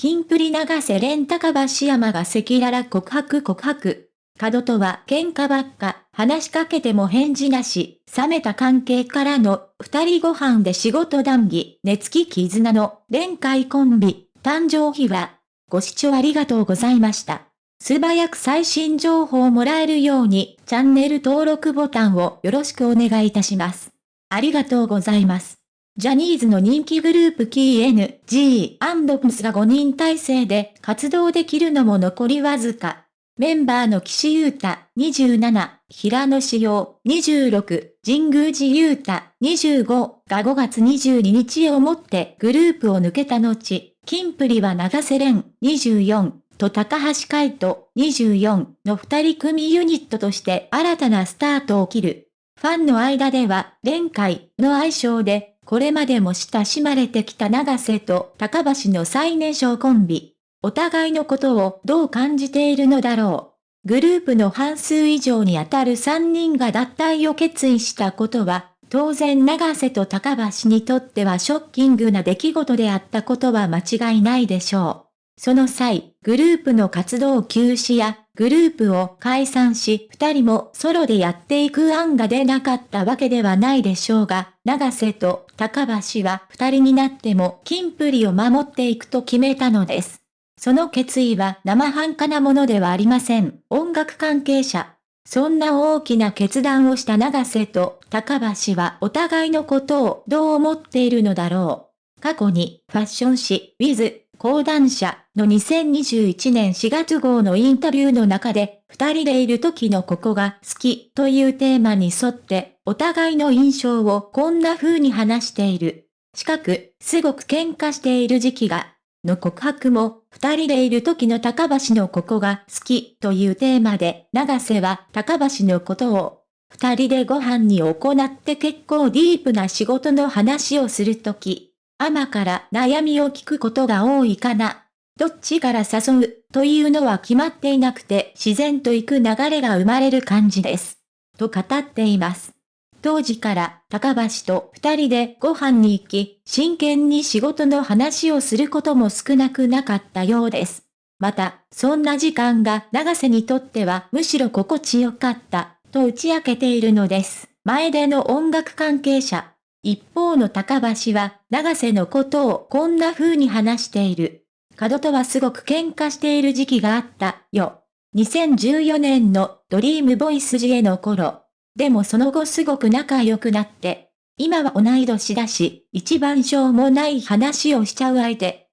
キンプリ長瀬廉高橋山が赤裸々告白告白。角とは喧嘩ばっか、話しかけても返事なし、冷めた関係からの二人ご飯で仕事談義、寝つき絆の連会コンビ、誕生日は、ご視聴ありがとうございました。素早く最新情報をもらえるように、チャンネル登録ボタンをよろしくお願いいたします。ありがとうございます。ジャニーズの人気グループ KNG&PS が5人体制で活動できるのも残りわずか。メンバーの岸優太27、平野志陽26、神宮寺優太25が5月22日をもってグループを抜けた後、キンプリは長瀬廉24と高橋海人24の二人組ユニットとして新たなスタートを切る。ファンの間では、連会の愛称で、これまでも親しまれてきた長瀬と高橋の最年少コンビ。お互いのことをどう感じているのだろう。グループの半数以上にあたる3人が脱退を決意したことは、当然長瀬と高橋にとってはショッキングな出来事であったことは間違いないでしょう。その際、グループの活動休止や、グループを解散し、二人もソロでやっていく案が出なかったわけではないでしょうが、長瀬と高橋は二人になってもキンプリを守っていくと決めたのです。その決意は生半可なものではありません。音楽関係者。そんな大きな決断をした長瀬と高橋はお互いのことをどう思っているのだろう。過去にファッション誌、ウィズ、講談社の2021年4月号のインタビューの中で、二人でいる時のここが好きというテーマに沿って、お互いの印象をこんな風に話している。近く、すごく喧嘩している時期がの告白も、二人でいる時の高橋のここが好きというテーマで、長瀬は高橋のことを、二人でご飯に行って結構ディープな仕事の話をするとき、アマから悩みを聞くことが多いかな。どっちから誘うというのは決まっていなくて自然と行く流れが生まれる感じです。と語っています。当時から高橋と二人でご飯に行き、真剣に仕事の話をすることも少なくなかったようです。また、そんな時間が長瀬にとってはむしろ心地よかった、と打ち明けているのです。前での音楽関係者。一方の高橋は、長瀬のことをこんな風に話している。角とはすごく喧嘩している時期があった、よ。2014年のドリームボイス時への頃、でもその後すごく仲良くなって、今は同い年だし、一番しょうもない話をしちゃう相手。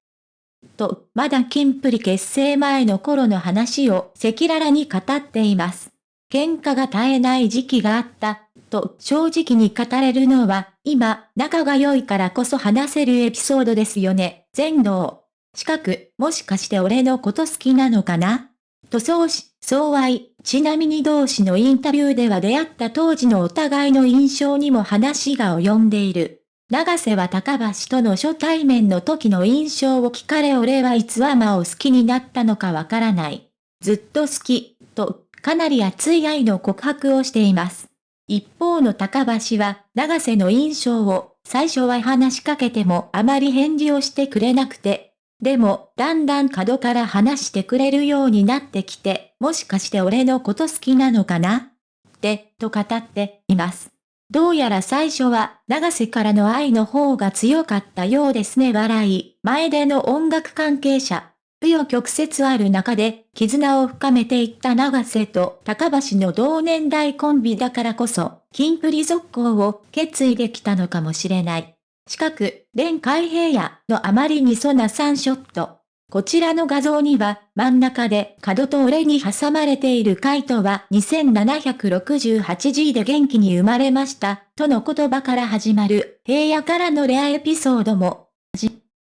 と、まだキンプリ結成前の頃の話を赤裸々に語っています。喧嘩が絶えない時期があった、と正直に語れるのは、今、仲が良いからこそ話せるエピソードですよね。全能。近く、もしかして俺のこと好きなのかな？と相思、相愛、ちなみに同氏のインタビューでは出会った当時のお互いの印象にも話が及んでいる。長瀬は高橋との初対面の時の印象を聞かれ俺はいつアマを好きになったのかわからない。ずっと好き、と、かなり熱い愛の告白をしています。一方の高橋は、長瀬の印象を、最初は話しかけてもあまり返事をしてくれなくて、でも、だんだん角から話してくれるようになってきて、もしかして俺のこと好きなのかな？って、と語っています。どうやら最初は、長瀬からの愛の方が強かったようですね笑い。前での音楽関係者。不与曲折ある中で、絆を深めていった長瀬と高橋の同年代コンビだからこそ、キンプリ続行を決意できたのかもしれない。近く、連海平野のあまりにそな3ショット。こちらの画像には、真ん中で角と俺に挟まれているカイトは 2768G で元気に生まれました、との言葉から始まる、平野からのレアエピソードも、